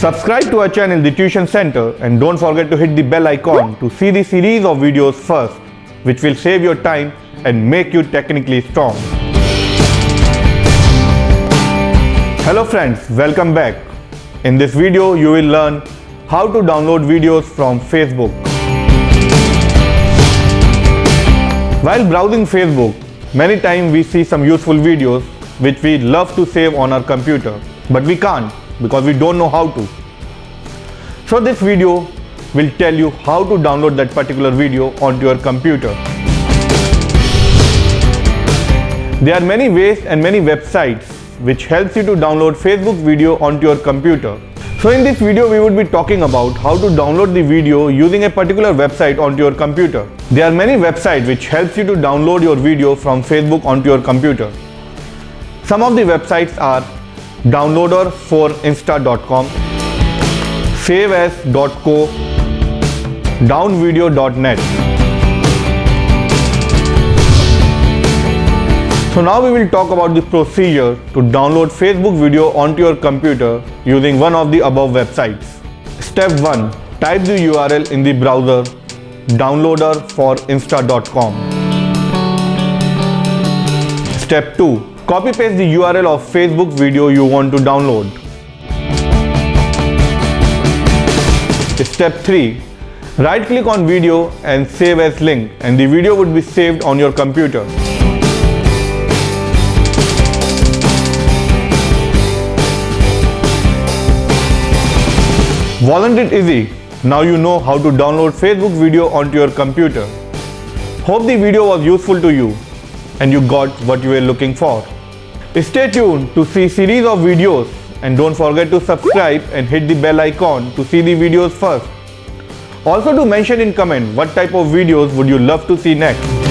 Subscribe to our channel The Tuition Center and don't forget to hit the bell icon to see the series of videos first which will save your time and make you technically strong. Hello friends, welcome back. In this video you will learn how to download videos from Facebook. While browsing Facebook, many times we see some useful videos which we love to save on our computer but we can't because we don't know how to. So this video will tell you how to download that particular video onto your computer. There are many ways and many websites which helps you to download Facebook video onto your computer. So in this video we would be talking about how to download the video using a particular website onto your computer. There are many websites which helps you to download your video from Facebook onto your computer. Some of the websites are downloader4insta.com, saveas.co, downvideo.net. So now we will talk about the procedure to download Facebook video onto your computer using one of the above websites. Step 1. Type the URL in the browser downloader4insta.com. Step 2 Copy paste the URL of Facebook video you want to download. Step 3. Right click on video and save as link and the video would be saved on your computer. Wasn't it easy? Now you know how to download Facebook video onto your computer. Hope the video was useful to you and you got what you were looking for. Stay tuned to see series of videos and don't forget to subscribe and hit the bell icon to see the videos first. Also to mention in comment what type of videos would you love to see next.